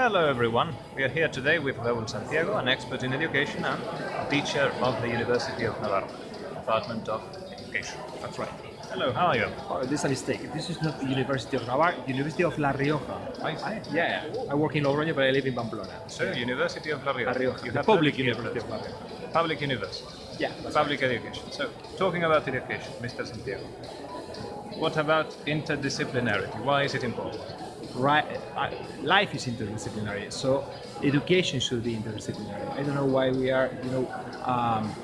Hello everyone, we are here today with Raul Santiago, an expert in education and teacher of the University of Navarra, Department of Education. That's right. Hello, how are you? Oh, this is a mistake. This is not the University of Navarre, University of La Rioja. I see. Yeah, I work in Logroño, but I live in Pamplona. So, University of La Rioja. La Rioja, You the have public University of. La Rioja. Public university. Yeah, Public education. So, talking about education, Mr. Santiago, what about interdisciplinarity? Why is it important? Right. Life is interdisciplinary, so education should be interdisciplinary. I don't know why we are, you know, um,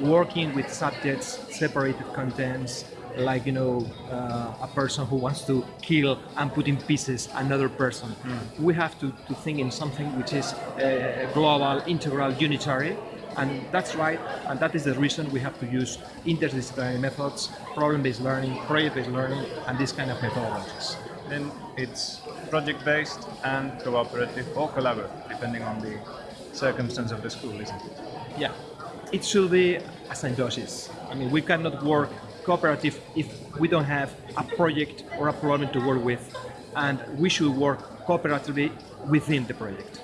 working with subjects, separated contents, like you know, uh, a person who wants to kill and put in pieces another person. We have to, to think in something which is uh, global, integral, unitary, and that's right, and that is the reason we have to use interdisciplinary methods, problem-based learning, project-based learning, and this kind of methodologies. Then it's project-based and cooperative or collaborative, depending on the circumstance of the school, isn't it? Yeah, it should be a symbiosis. I mean, we cannot work cooperative if we don't have a project or a problem to work with, and we should work cooperatively within the project.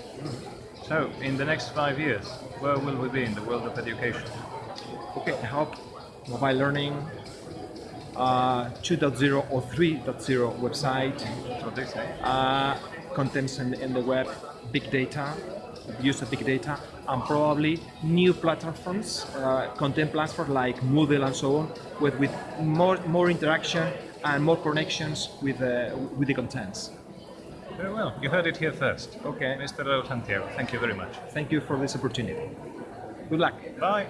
So, in the next five years, where will we be in the world of education? Okay, I hope mobile learning, uh, 2.0 or 3.0 website, That's what they say. uh, contents in, in the web, big data, use of big data, and probably new platforms, uh, content platforms like Moodle and so on, with, with more, more interaction and more connections with, uh, with the contents. Very well. You heard it here first. Okay, Mr. Raul Santiago, thank you very much. thank you for this opportunity. Good luck. Bye.